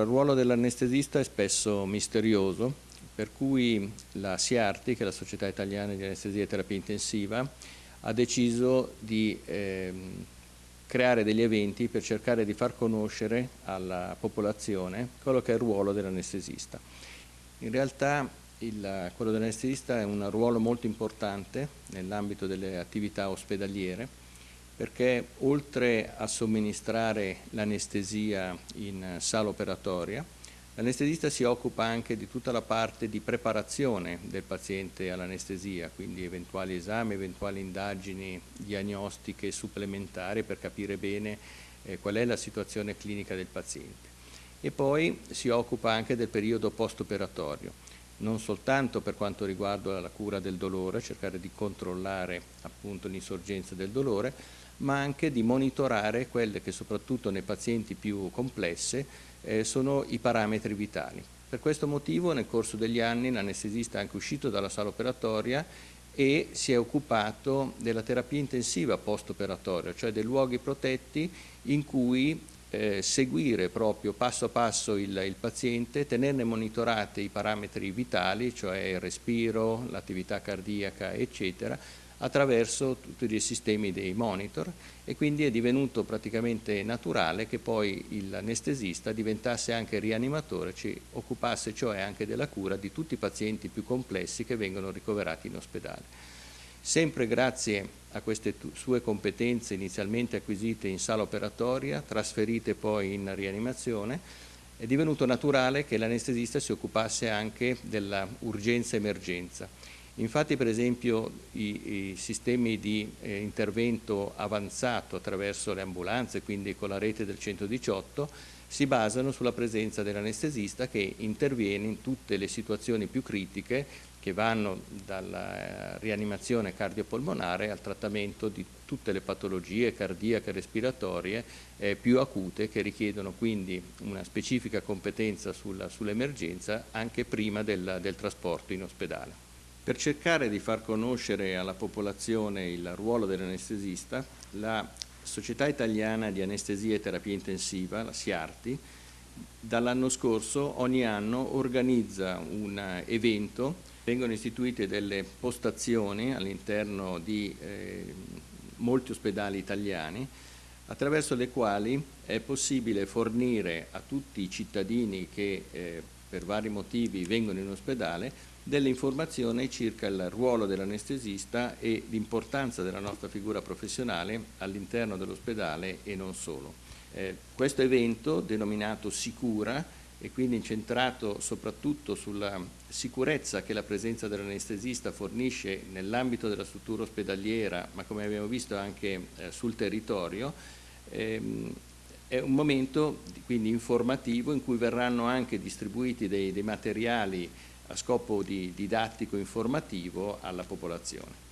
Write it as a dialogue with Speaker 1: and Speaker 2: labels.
Speaker 1: Il ruolo dell'anestesista è spesso misterioso, per cui la SIARTI, che è la Società Italiana di Anestesia e Terapia Intensiva, ha deciso di ehm, creare degli eventi per cercare di far conoscere alla popolazione quello che è il ruolo dell'anestesista. In realtà il, quello dell'anestesista è un ruolo molto importante nell'ambito delle attività ospedaliere perché oltre a somministrare l'anestesia in sala operatoria, l'anestesista si occupa anche di tutta la parte di preparazione del paziente all'anestesia, quindi eventuali esami, eventuali indagini diagnostiche supplementari per capire bene eh, qual è la situazione clinica del paziente. E poi si occupa anche del periodo post-operatorio, non soltanto per quanto riguarda la cura del dolore, cercare di controllare l'insorgenza del dolore, ma anche di monitorare quelle che soprattutto nei pazienti più complesse eh, sono i parametri vitali. Per questo motivo nel corso degli anni l'anestesista è anche uscito dalla sala operatoria e si è occupato della terapia intensiva post-operatoria, cioè dei luoghi protetti in cui eh, seguire proprio passo a passo il, il, paziente, tenerne monitorate i parametri vitali, cioè il respiro, l'attività cardiaca, eccetera, attraverso tutti i sistemi dei monitor e quindi è divenuto praticamente naturale che poi l'anestesista diventasse anche rianimatore, ci occupasse cioè anche della cura di tutti i pazienti più complessi che vengono ricoverati in ospedale. Sempre grazie a queste sue competenze inizialmente acquisite in sala operatoria, trasferite poi in rianimazione, è divenuto naturale che l'anestesista si occupasse anche dell'urgenza-emergenza Infatti per esempio i, i sistemi di eh, intervento avanzato attraverso le ambulanze, quindi con la rete del 118, si basano sulla presenza dell'anestesista che interviene in tutte le situazioni più critiche che vanno dalla eh, rianimazione cardiopolmonare al trattamento di tutte le patologie cardiache e respiratorie eh, più acute che richiedono quindi una specifica competenza sull'emergenza sull anche prima del, del trasporto in ospedale. Per cercare di far conoscere alla popolazione il ruolo dell'anestesista, la Società Italiana di Anestesia e Terapia Intensiva, la SIARTI, dall'anno scorso ogni anno organizza un evento, vengono istituite delle postazioni all'interno di eh, molti ospedali italiani attraverso le quali è possibile fornire a tutti i cittadini che eh, per vari motivi vengono in ospedale delle informazioni circa il ruolo dell'anestesista e l'importanza della nostra figura professionale all'interno dell'ospedale e non solo. Eh, questo evento, denominato Sicura, e quindi incentrato soprattutto sulla sicurezza che la presenza dell'anestesista fornisce nell'ambito della struttura ospedaliera, ma come abbiamo visto anche eh, sul territorio, ehm, è un momento quindi informativo in cui verranno anche distribuiti dei, dei materiali a scopo di didattico informativo alla popolazione.